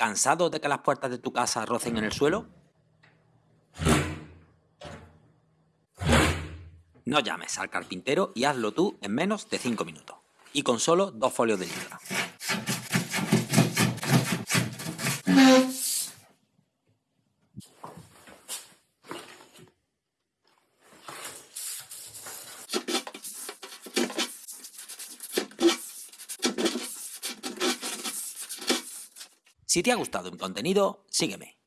¿Cansado de que las puertas de tu casa rocen en el suelo? No llames al carpintero y hazlo tú en menos de 5 minutos. Y con solo dos folios de libra. Si te ha gustado mi contenido, sígueme